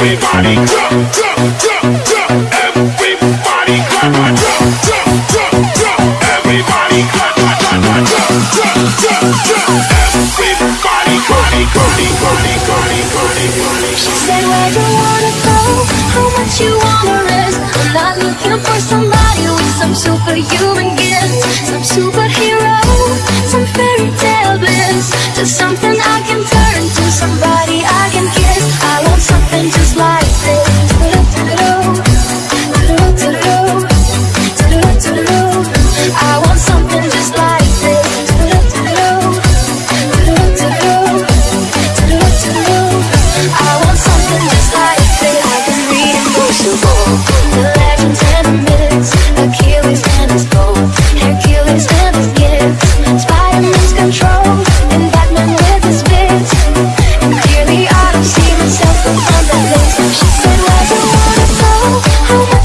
Everybody jump, jump, jump, jump. Everybody jump, jump, jump, jump. Everybody jump, jump, jump, jump. Everybody, Cody, Cody, Cody, Cody, Cody, Cody. She said, Where you wanna go? How much you wanna risk? I'm not looking for somebody with some superhuman gifts, some superhero, some fairy tale.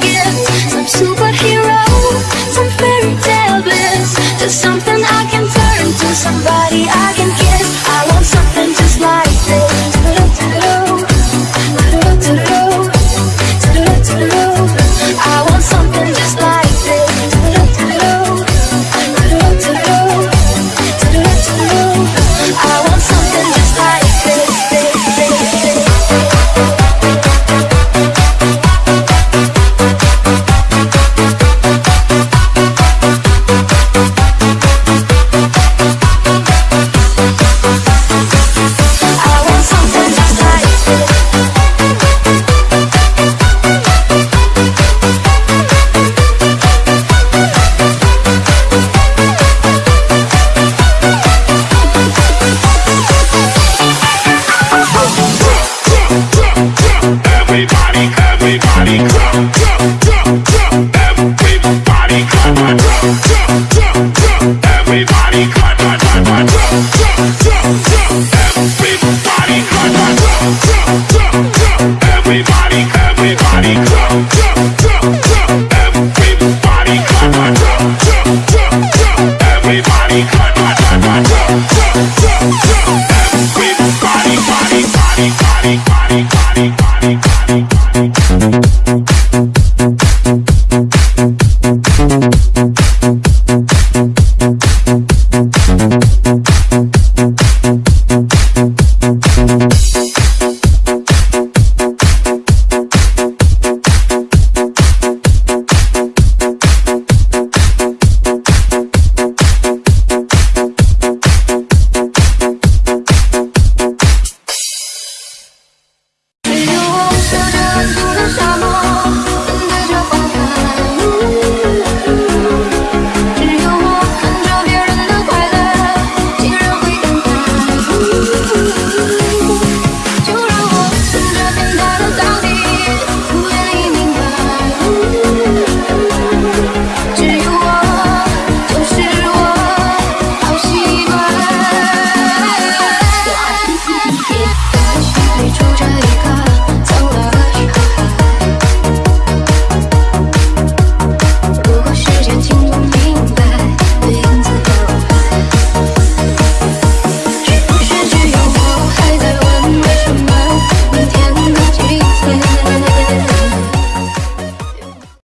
gifts. Some superhero, some bliss Just something I can turn to, somebody I can kiss.